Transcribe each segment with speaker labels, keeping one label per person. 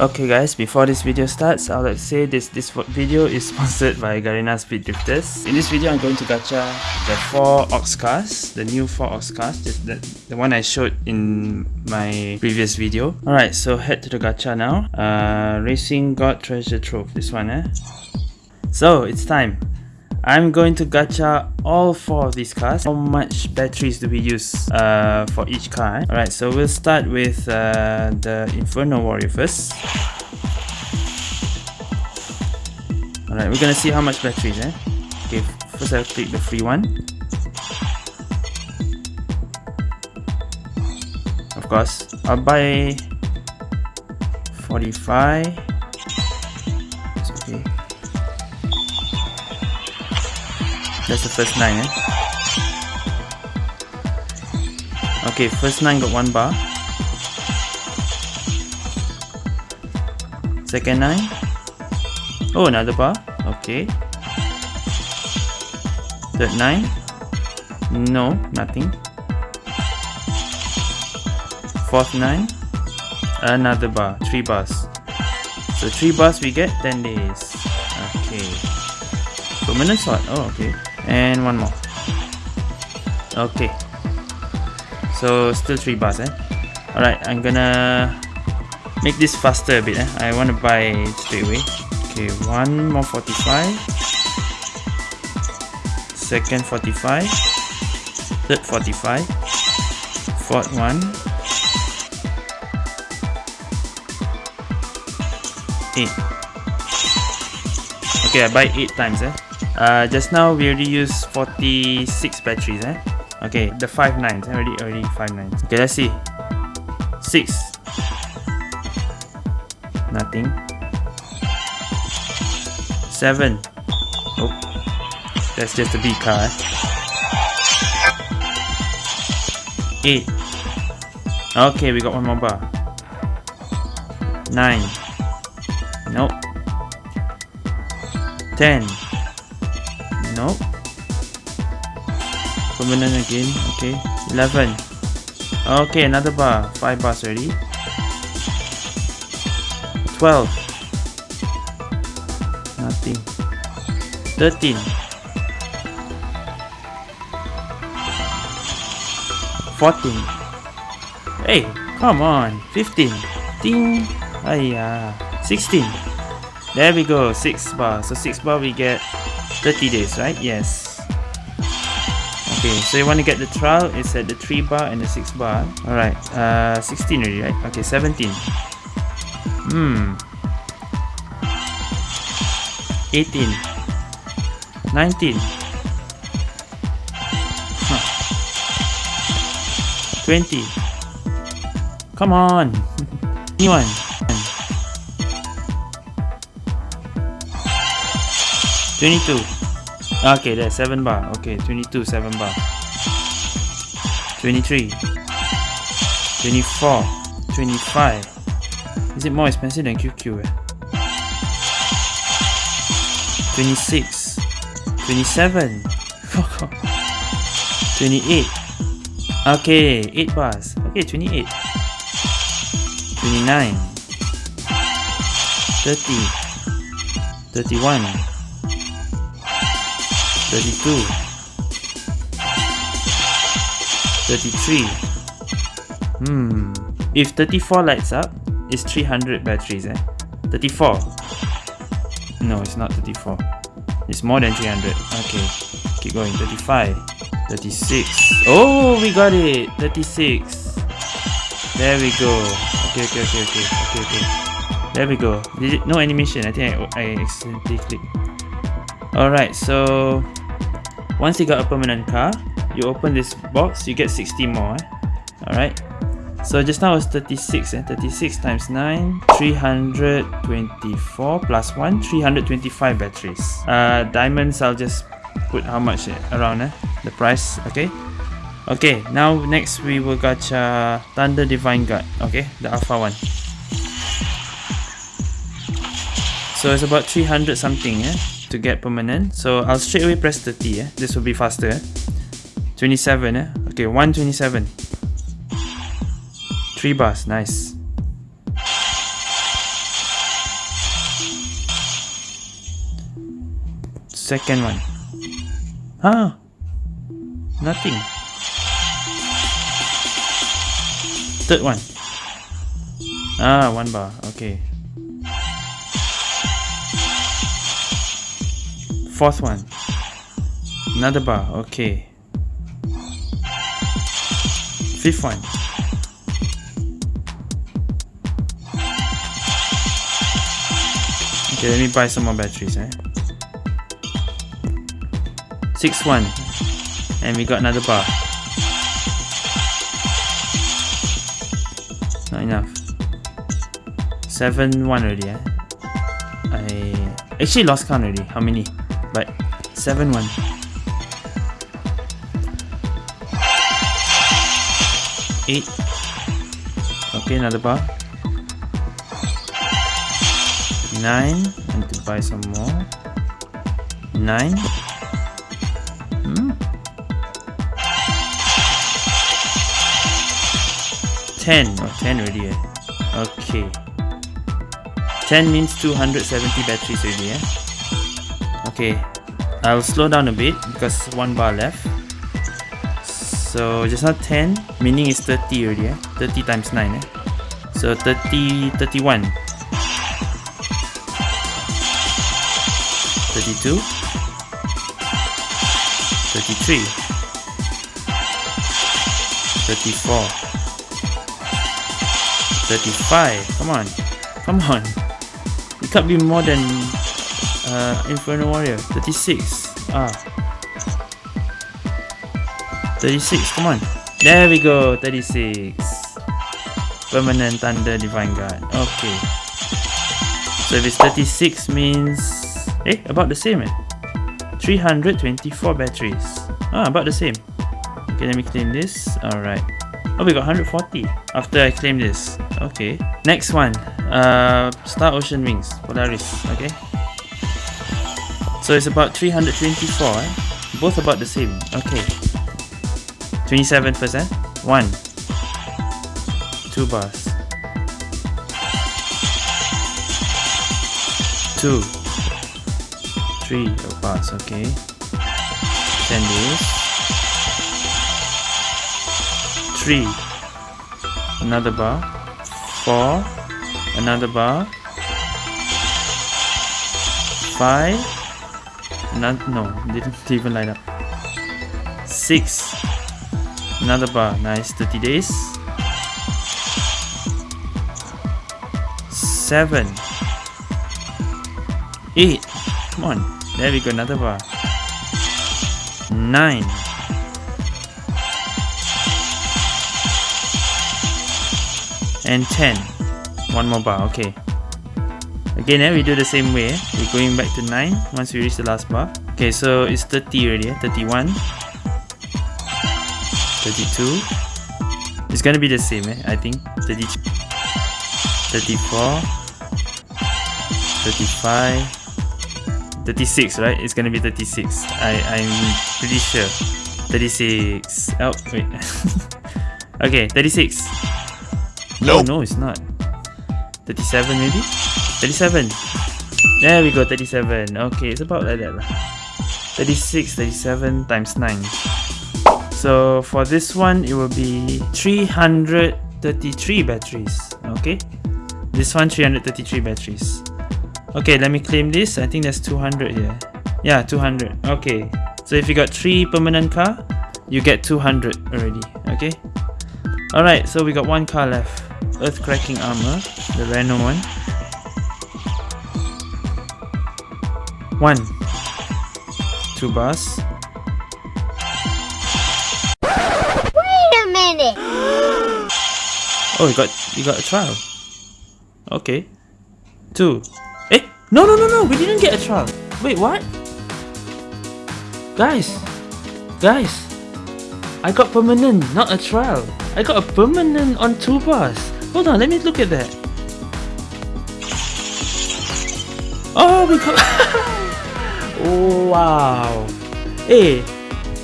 Speaker 1: Okay guys, before this video starts, I would like to say this, this video is sponsored by Garena Speed Drifters. In this video, I'm going to gacha the 4 Ox cars, the new 4 Ox cars, the, the, the one I showed in my previous video. Alright, so head to the gacha now. Uh, Racing God Treasure Trove, this one eh. So, it's time. I'm going to gacha all four of these cars. How much batteries do we use uh, for each car? Alright, so we'll start with uh, the Inferno Warrior first. Alright, we're gonna see how much batteries eh? Okay, first I'll click the free one. Of course, I'll buy 45 That's the first 9 eh? Okay, first 9 got 1 bar. Second 9. Oh, another bar. Okay. Third 9. No, nothing. Fourth 9. Another bar. 3 bars. So 3 bars we get 10 days. Okay. Permanent slot. Oh, okay and one more. Okay. So still three bars eh? Alright I'm gonna make this faster a bit eh? I want to buy straight away. Okay one more 45 second 45 third 45 fourth one. 8 okay I buy 8 times eh uh, just now we already used 46 batteries eh? Okay the 5 nines. Eh? already already 5 nines. Okay let's see. 6 nothing. 7 oh that's just a B car eh? 8 okay we got one more bar. 9 nope. 10 Nope. Permanent again. Okay. 11. Okay, another bar. 5 bars already. 12. Nothing. 13. 14. Hey, come on. 15. Ding. Ayah. 16. There we go. 6 bar. So 6 bar we get 30 days, right? Yes. Okay, so you want to get the trial, it's at the 3 bar and the 6 bar. Alright, uh, 16 already, right? Okay, 17. Hmm. 18. 19. Huh. 20. Come on! 21. Twenty-two. Okay, that's seven bar. Okay, twenty-two, seven bar. Twenty-three. Twenty-four. Twenty-five. Is it more expensive than QQ? Eh? Twenty-six. Twenty-seven. Twenty-eight. Okay, eight bars. Okay, twenty-eight. Twenty-nine. Thirty. Thirty-one. 32 33 hmm. If 34 lights up it's 300 batteries eh? 34 no it's not 34 it's more than 300 okay. Keep going. 35 36 oh we got it. 36 there we go. Okay okay okay okay okay okay. There we go. No animation. I think i, I accidentally clicked. Alright so once you got a permanent car, you open this box, you get 60 more. Eh? Alright. So just now was 36, eh? 36 times 9, 324 plus 1, 325 batteries. Uh, diamonds, I'll just put how much eh? around eh? the price, okay? Okay, now next we will gacha Thunder Divine Guard, okay? The alpha one. So it's about 300 something, eh? to get permanent. So I'll straight away press 30. Eh? This will be faster. Eh? 27. Eh? Okay, 127. 3 bars. Nice. Second one. Ah! Nothing. Third one. Ah, one bar. Okay. Fourth one. Another bar. Okay. Fifth one. Okay, let me buy some more batteries, eh? Six one. And we got another bar. Not enough. Seven one already, eh? I actually lost count already. How many? But seven one. Eight. Okay, another bar. Nine. I need to buy some more. Nine. Hmm. Ten. Oh, ten already. Eh? Okay. Ten means two hundred seventy batteries already. Eh? Okay. I'll slow down a bit because one bar left. So just not 10, meaning it's 30 already, eh? 30 times 9, eh? So 30, 31. 32. 33. 34. 35. Come on. Come on. It can't be more than uh, Inferno Warrior. 36. Ah. 36, come on. There we go, 36. Permanent Thunder Divine Guard. Okay. So if it's 36 means... Eh, about the same eh? 324 batteries. Ah, about the same. Okay, let me claim this. Alright. Oh, we got 140 after I claim this. Okay. Next one. Uh, Star Ocean Wings. Polaris. Okay. So it's about 324 eh? Both about the same. Okay. 27%. 1. 2 bars. 2. 3 bars, okay. 10 days. 3. Another bar. 4. Another bar. 5. Not, no, didn't even line up. 6 Another bar, nice, 30 days. 7 8 Come on, there we go, another bar. 9 And 10 One more bar, okay. Again, eh, we do the same way. We're going back to 9 once we reach the last bar. Okay, so it's 30 already, eh? 31 32 It's gonna be the same, eh? I think. 30, 34 35 36, right? It's gonna be 36 I, I'm pretty sure. 36 Oh, wait. Okay, 36 No, no, it's not. 37 maybe? 37 There we go, 37 Okay, it's about like that 36, 37 times 9 so for this one it will be 333 batteries. Okay? This one 333 batteries. Okay let me claim this. I think there's 200 here. Yeah 200 okay. So if you got three permanent car you get 200 already. Okay? All right so we got one car left. Earth cracking armor the Renault one one two bars
Speaker 2: minute.
Speaker 1: oh, you got you got a trial. Okay. Two. Eh? No, no, no, no. We didn't get a trial. Wait, what? Guys, guys, I got permanent, not a trial. I got a permanent on two bars. Hold on, let me look at that. Oh, we got. wow. Hey,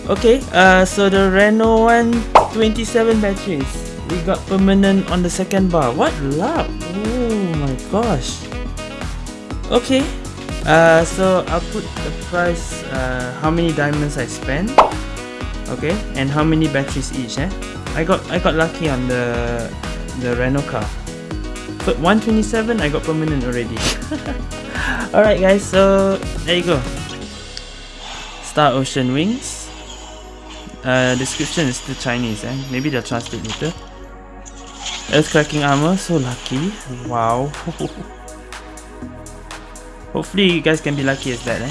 Speaker 1: okay. Uh, so the Renault one 27 batteries. We got permanent on the second bar. What luck! Oh my gosh. Okay. Uh, so I'll put the price, uh, how many diamonds I spent, okay, and how many batteries each. Eh, I got I got lucky on the the Renault car. But 127, I got permanent already. Alright, guys, so there you go. Star Ocean Wings. Uh, description is still Chinese, eh? Maybe they'll translate later. Earth cracking armor, so lucky. Wow. Hopefully you guys can be lucky as that, eh?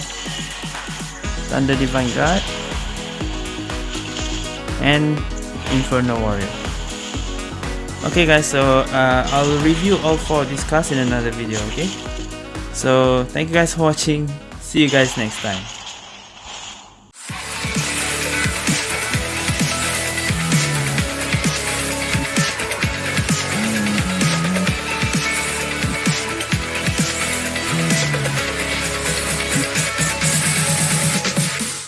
Speaker 1: Thunder Divine Guard. And Inferno Warrior. Okay guys, so uh, I'll review all four of these cards in another video, okay? So thank you guys for watching. See you guys next time.